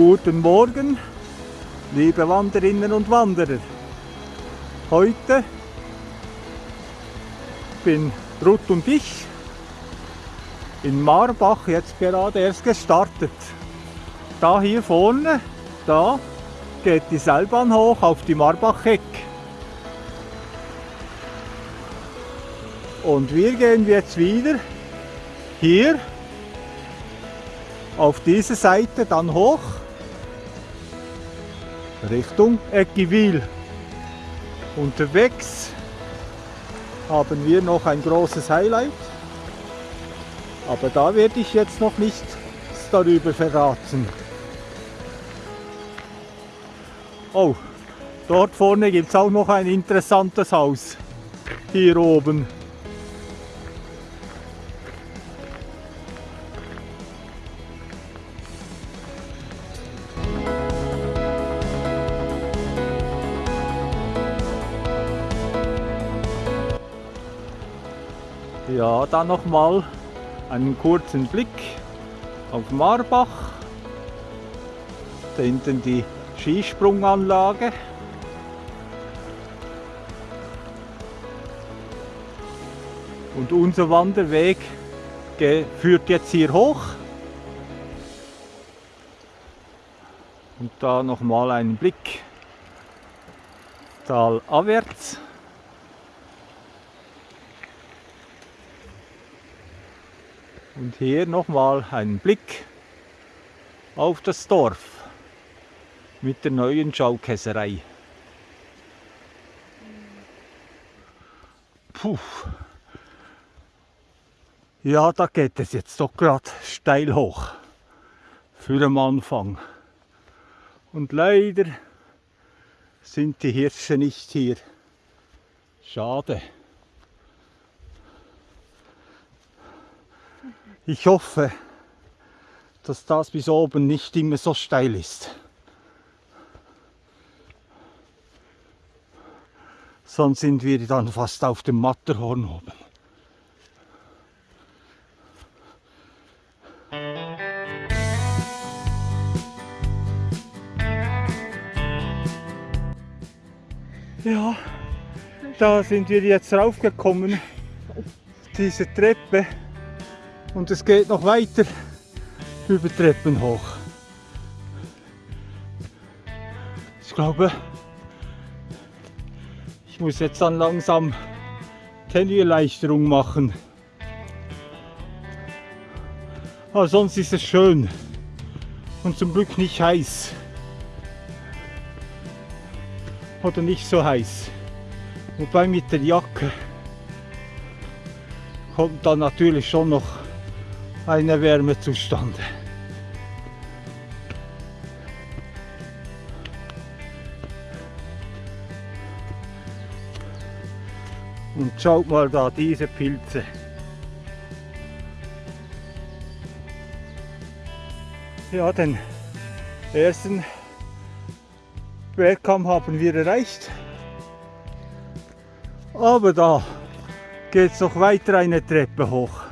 Guten Morgen, liebe Wanderinnen und Wanderer. Heute bin Ruth und ich in Marbach jetzt gerade erst gestartet. Da hier vorne, da geht die Seilbahn hoch auf die Marbach-Heck. Und wir gehen jetzt wieder hier auf diese Seite dann hoch Richtung Eckivil. Unterwegs haben wir noch ein großes Highlight, aber da werde ich jetzt noch nichts darüber verraten. Oh, dort vorne gibt es auch noch ein interessantes Haus. Hier oben. Ja, dann noch mal einen kurzen Blick auf Marbach. Da hinten die Skisprunganlage. Und unser Wanderweg führt jetzt hier hoch. Und da noch mal einen Blick talabwärts. Und hier nochmal einen Blick auf das Dorf mit der neuen Schaukäserei. Puh. Ja, da geht es jetzt doch gerade steil hoch für den Anfang. Und leider sind die Hirsche nicht hier. Schade. Ich hoffe, dass das bis oben nicht immer so steil ist. Sonst sind wir dann fast auf dem Matterhorn oben. Ja, da sind wir jetzt raufgekommen, diese Treppe. Und es geht noch weiter über Treppen hoch. Ich glaube, ich muss jetzt dann langsam Tenue-Erleichterung machen. Aber sonst ist es schön und zum Glück nicht heiß. Oder nicht so heiß. Wobei mit der Jacke kommt dann natürlich schon noch eine Wärme zustande. Und schaut mal da diese Pilze. Ja, den ersten Bergkamm haben wir erreicht. Aber da geht es noch weiter eine Treppe hoch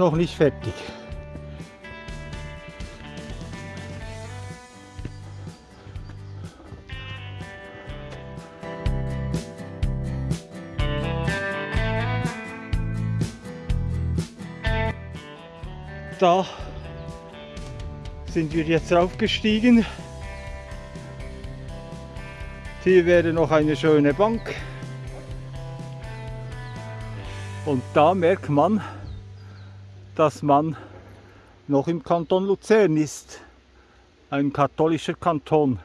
noch nicht fertig. Da sind wir jetzt raufgestiegen. Hier wäre noch eine schöne Bank. Und da merkt man, dass man noch im Kanton Luzern ist, ein katholischer Kanton.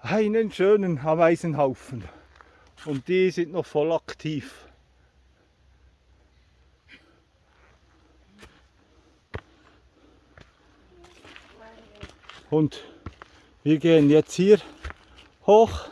Einen schönen Ameisenhaufen und die sind noch voll aktiv. Und wir gehen jetzt hier hoch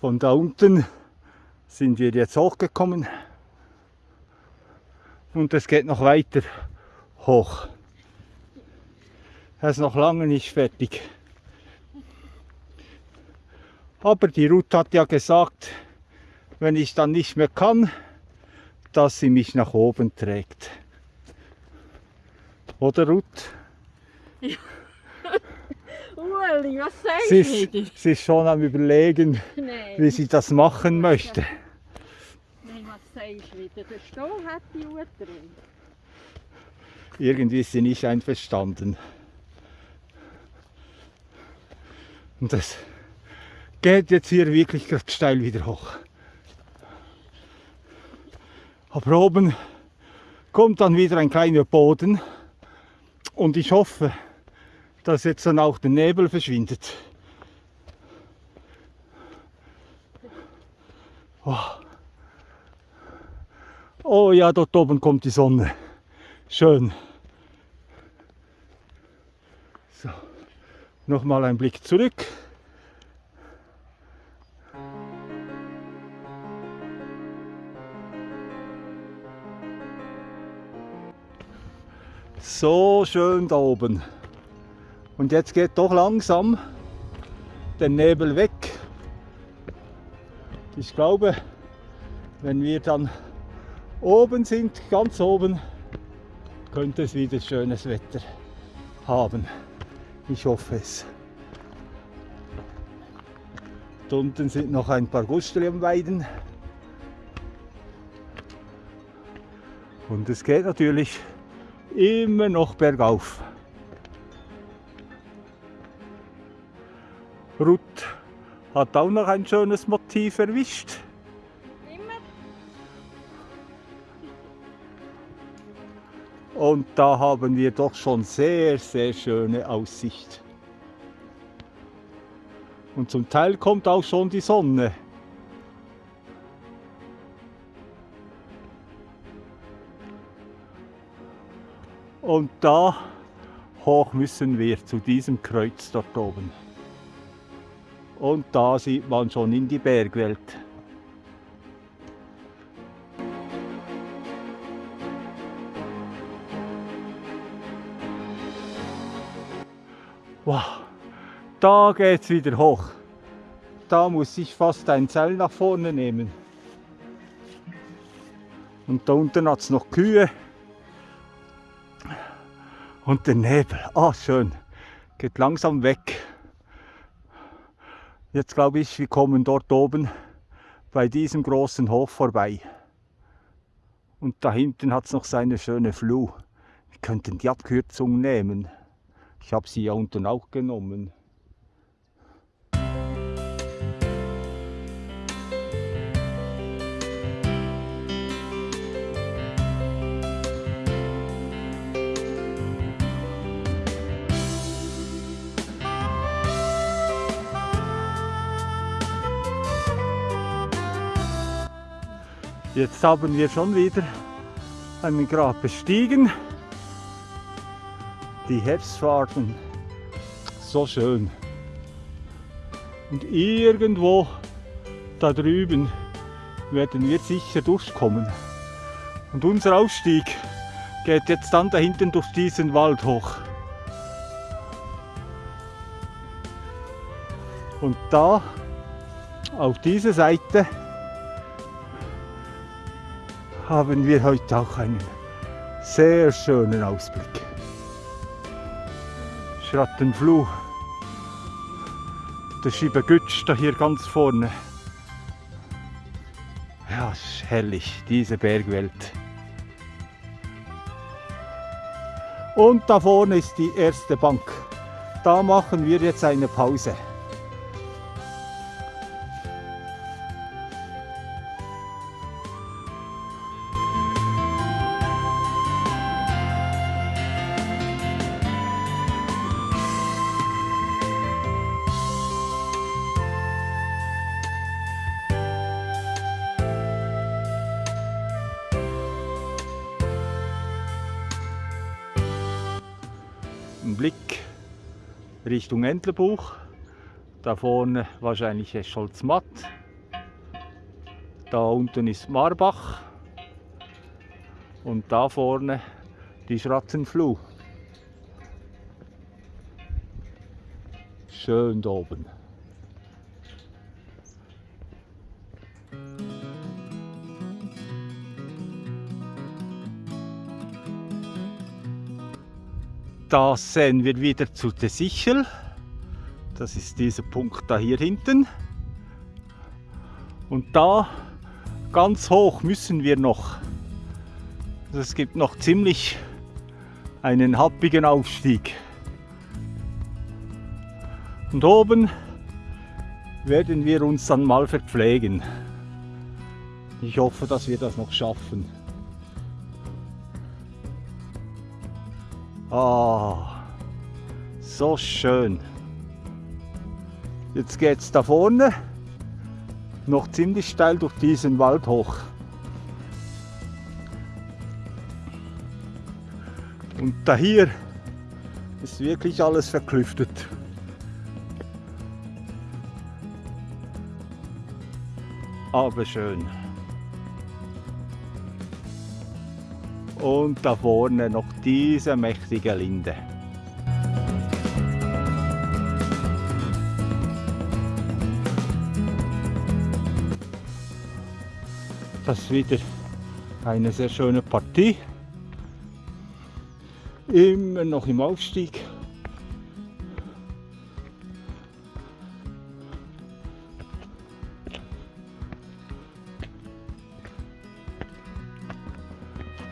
Von da unten sind wir jetzt hochgekommen und es geht noch weiter hoch. Er ist noch lange nicht fertig. Aber die Ruth hat ja gesagt, wenn ich dann nicht mehr kann, dass sie mich nach oben trägt. Oder Ruth? Ueli, was sagst Sie ist, sie ist schon am überlegen, Nein, wie sie das machen möchte. nein, was du wieder? Der Stall hat die Uhr drin. Irgendwie ist sie nicht einverstanden. Und das geht jetzt hier wirklich gerade steil wieder hoch. Aber oben kommt dann wieder ein kleiner Boden und ich hoffe, dass jetzt dann auch der Nebel verschwindet. Oh. oh ja, dort oben kommt die Sonne. Schön. So, nochmal ein Blick zurück. So schön da oben. Und jetzt geht doch langsam der Nebel weg. Ich glaube, wenn wir dann oben sind, ganz oben, könnte es wieder schönes Wetter haben. Ich hoffe es. Da unten sind noch ein paar Gusteli am Weiden. Und es geht natürlich immer noch bergauf. Ruth hat auch noch ein schönes Motiv erwischt. Immer Und da haben wir doch schon sehr, sehr schöne Aussicht. Und zum Teil kommt auch schon die Sonne. Und da hoch müssen wir zu diesem Kreuz dort oben. Und da sieht man schon in die Bergwelt. Wow, da geht's wieder hoch. Da muss ich fast ein Seil nach vorne nehmen. Und da unten hat es noch Kühe. Und der Nebel, ah schön, geht langsam weg. Jetzt glaube ich, wir kommen dort oben bei diesem großen Hof vorbei. Und da hinten hat es noch seine schöne Fluh. Wir könnten die Abkürzung nehmen. Ich habe sie ja unten auch genommen. Jetzt haben wir schon wieder einen Grab bestiegen. Die Herbstfarben, so schön. Und irgendwo da drüben werden wir sicher durchkommen. Und unser Ausstieg geht jetzt dann da hinten durch diesen Wald hoch. Und da auf dieser Seite haben wir heute auch einen sehr schönen Ausblick. Schrattenfluh. Der Schiebegütsch da hier ganz vorne. Ja, ist herrlich, diese Bergwelt. Und da vorne ist die erste Bank. Da machen wir jetzt eine Pause. Richtung Entlebuch. Da vorne wahrscheinlich Scholzmatt. Da unten ist Marbach. Und da vorne die Schrattenfluh. Schön da oben. Da sehen wir wieder zu der Sichel. Das ist dieser Punkt da hier hinten. Und da ganz hoch müssen wir noch. Es gibt noch ziemlich einen happigen Aufstieg. Und oben werden wir uns dann mal verpflegen. Ich hoffe, dass wir das noch schaffen. Ah, so schön. Jetzt geht es da vorne noch ziemlich steil durch diesen Wald hoch. Und da hier ist wirklich alles verklüftet. Aber schön. Und da vorne noch diese mächtige Linde. Das ist wieder eine sehr schöne Partie. Immer noch im Aufstieg.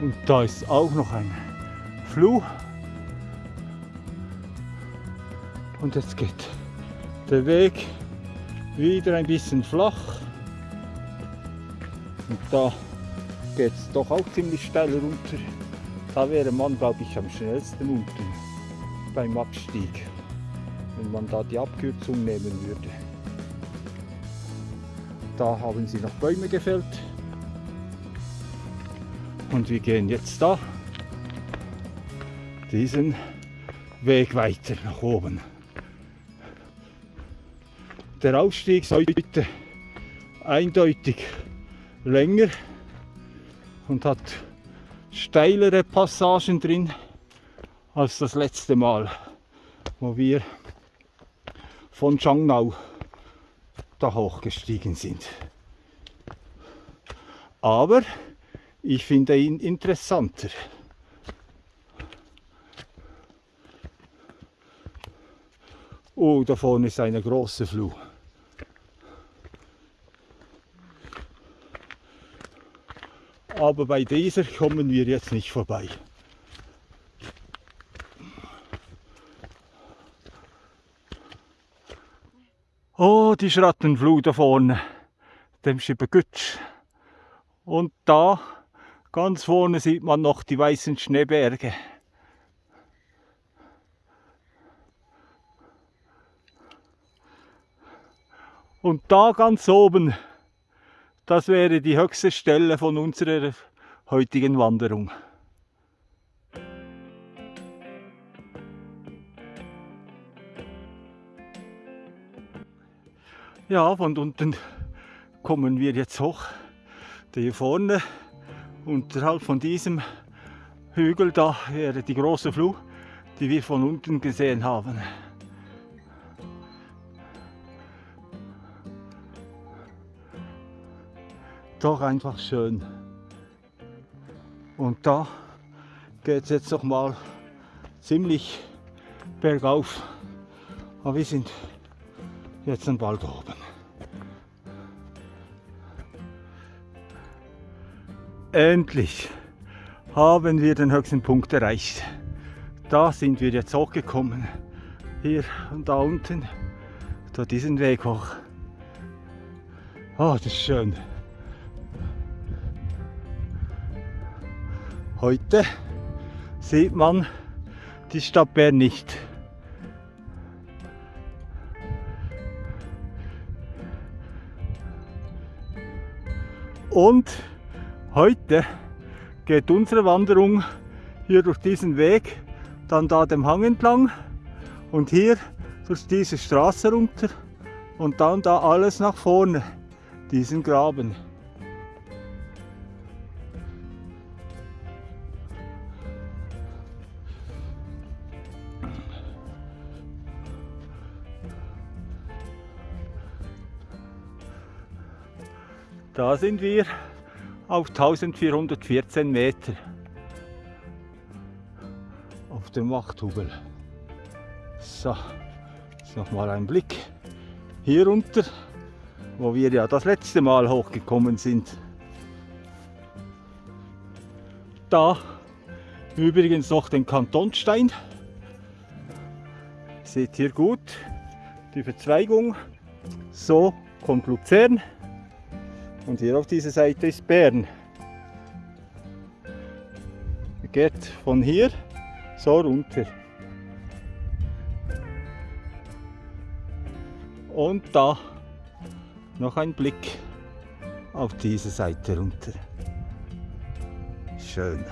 Und da ist auch noch ein Fluh. Und jetzt geht der Weg wieder ein bisschen flach. Und da geht es doch auch ziemlich steil runter. Da wäre man, glaube ich, am schnellsten unten beim Abstieg, wenn man da die Abkürzung nehmen würde. Da haben sie noch Bäume gefällt. Und wir gehen jetzt da diesen Weg weiter nach oben. Der Aufstieg ist heute eindeutig länger und hat steilere Passagen drin als das letzte Mal, wo wir von Changnau da hochgestiegen sind. Aber ich finde ihn interessanter. Oh, da vorne ist eine große Fluh. Aber bei dieser kommen wir jetzt nicht vorbei. Oh, die Schrattenfluh da vorne, dem Schibbergütsch. Und da Ganz vorne sieht man noch die weißen Schneeberge. Und da ganz oben, das wäre die höchste Stelle von unserer heutigen Wanderung. Ja, von unten kommen wir jetzt hoch. Hier vorne unterhalb von diesem Hügel da wäre die große Fluh, die wir von unten gesehen haben. Doch einfach schön. Und da geht es jetzt noch mal ziemlich bergauf. Aber wir sind jetzt dann bald oben. Endlich haben wir den höchsten Punkt erreicht. Da sind wir jetzt hochgekommen. Hier und da unten. Da diesen Weg hoch. Oh, das ist schön. Heute sieht man die Stadt Bern nicht. Und Heute geht unsere Wanderung hier durch diesen Weg, dann da dem Hang entlang und hier durch diese Straße runter und dann da alles nach vorne, diesen Graben. Da sind wir auf 1414 Meter auf dem Wachthubel. So, jetzt nochmal ein Blick hier runter, wo wir ja das letzte Mal hochgekommen sind. Da übrigens noch den Kantonstein. Seht ihr gut die Verzweigung. So kommt Luzern und hier auf dieser Seite ist Bern. Geht von hier so runter. Und da noch ein Blick auf diese Seite runter. Schön.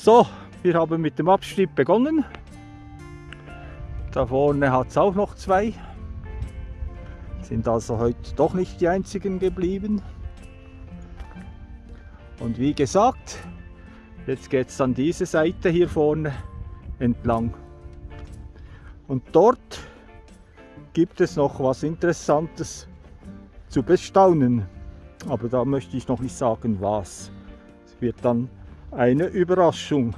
So, wir haben mit dem Abstieg begonnen. Da vorne hat es auch noch zwei. Sind also heute doch nicht die einzigen geblieben. Und wie gesagt, jetzt geht es dann diese Seite hier vorne entlang. Und dort gibt es noch was Interessantes zu bestaunen. Aber da möchte ich noch nicht sagen, was. Es wird dann eine Überraschung.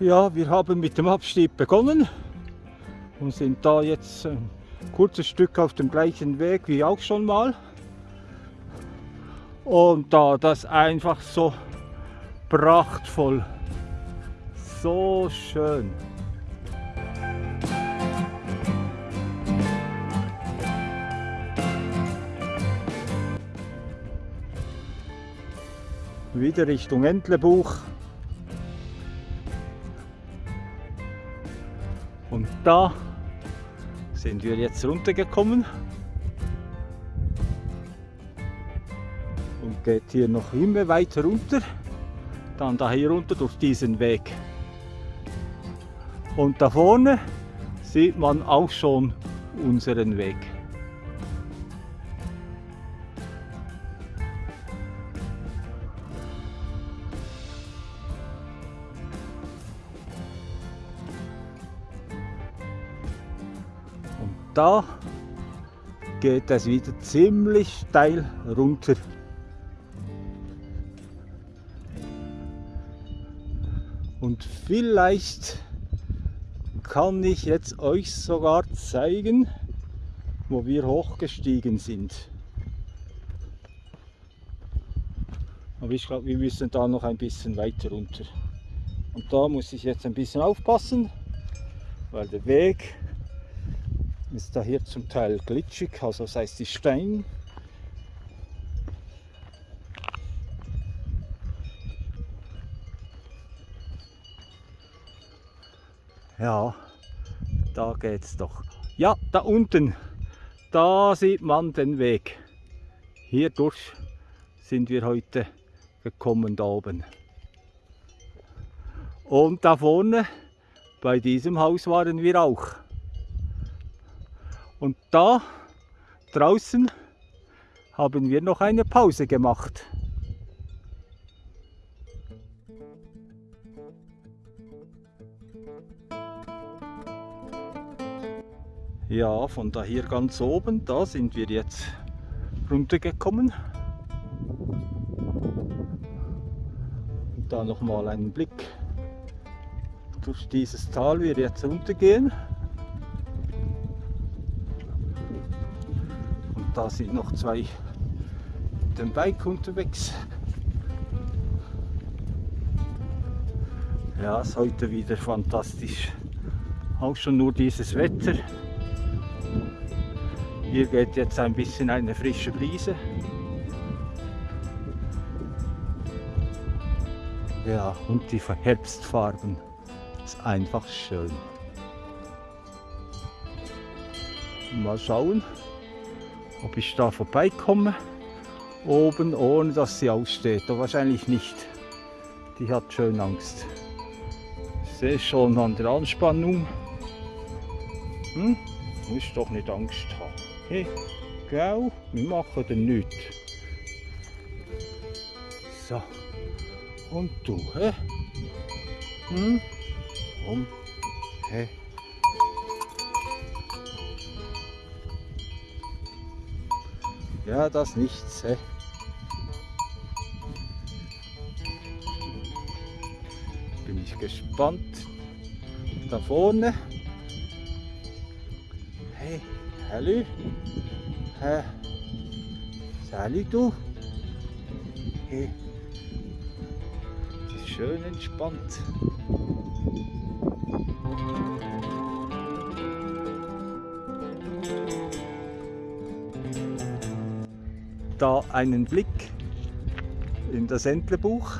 Ja, wir haben mit dem Abstieg begonnen und sind da jetzt ein kurzes Stück auf dem gleichen Weg wie auch schon mal. Und da das einfach so prachtvoll, so schön. Wieder Richtung Entlebuch. Und da sind wir jetzt runtergekommen. Und geht hier noch immer weiter runter. Dann da hier runter durch diesen Weg. Und da vorne sieht man auch schon unseren Weg. Da geht es wieder ziemlich steil runter. Und vielleicht kann ich jetzt euch sogar zeigen, wo wir hochgestiegen sind. Aber ich glaube, wir müssen da noch ein bisschen weiter runter. Und da muss ich jetzt ein bisschen aufpassen, weil der Weg ist da hier zum Teil glitschig, also das heißt die Stein. Ja, da geht's doch. Ja, da unten, da sieht man den Weg. Hier durch sind wir heute gekommen da oben. Und da vorne, bei diesem Haus waren wir auch. Und da draußen haben wir noch eine Pause gemacht. Ja, von da hier ganz oben, da sind wir jetzt runtergekommen. Und da nochmal einen Blick durch dieses Tal wir jetzt runtergehen. Da sind noch zwei mit dem Bike unterwegs. Ja, ist heute wieder fantastisch. Auch schon nur dieses Wetter. Hier geht jetzt ein bisschen eine frische Brise. Ja, und die Herbstfarben. Ist einfach schön. Mal schauen, ob ich da vorbeikomme. Oben, ohne dass sie aussteht. Aber wahrscheinlich nicht. Die hat schön Angst. Ich sehe schon an der Anspannung. Hm? Muss doch nicht Angst haben. Hey, gell? Wir machen dir nichts. So. Und du, hä? Hm? Komm. Hä? Ja, das nichts, hä? Bin ich gespannt. Da vorne. Hey, hallo. Hä? Sally, du? Hey. Das ist schön entspannt. Da einen Blick in das Entlebuch,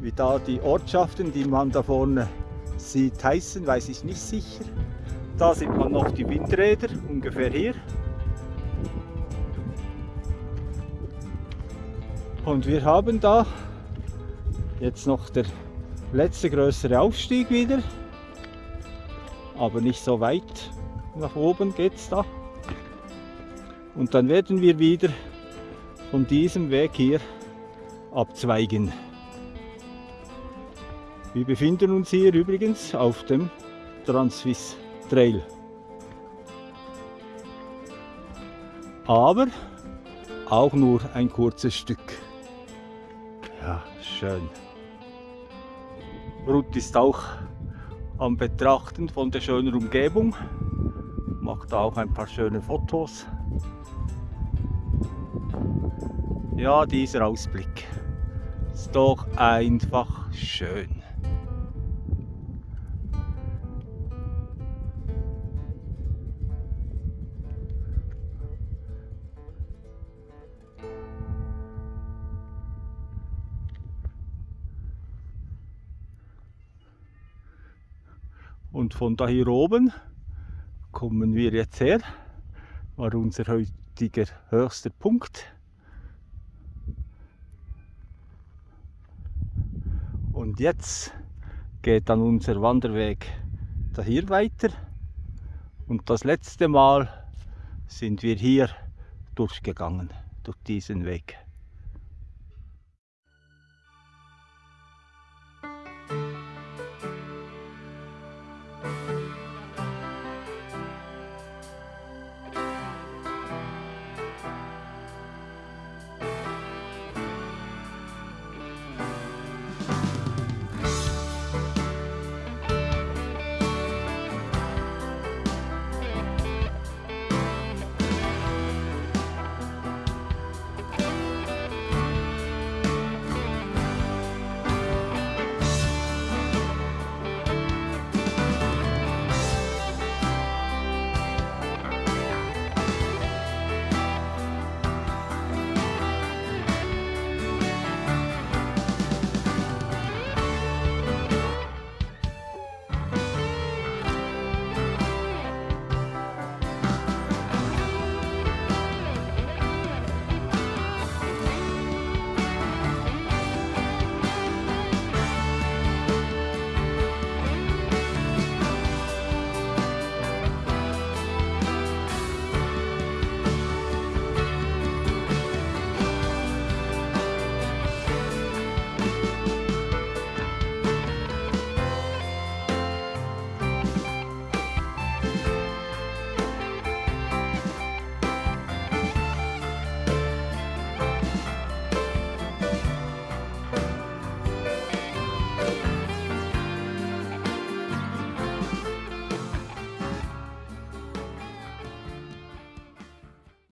wie da die Ortschaften, die man da vorne sieht, heißen, weiß ich nicht sicher. Da sieht man noch die Windräder, ungefähr hier. Und wir haben da jetzt noch der letzte größere Aufstieg wieder. Aber nicht so weit nach oben geht es da. Und dann werden wir wieder von diesem Weg hier abzweigen. Wir befinden uns hier übrigens auf dem Transvis Trail. Aber auch nur ein kurzes Stück. Ja, schön. Ruth ist auch am Betrachten von der schönen Umgebung, macht auch ein paar schöne Fotos. Ja, dieser Ausblick ist doch einfach schön. Und von da hier oben kommen wir jetzt her, war unser heutiger höchster Punkt. Und jetzt geht dann unser Wanderweg da hier weiter. Und das letzte Mal sind wir hier durchgegangen, durch diesen Weg.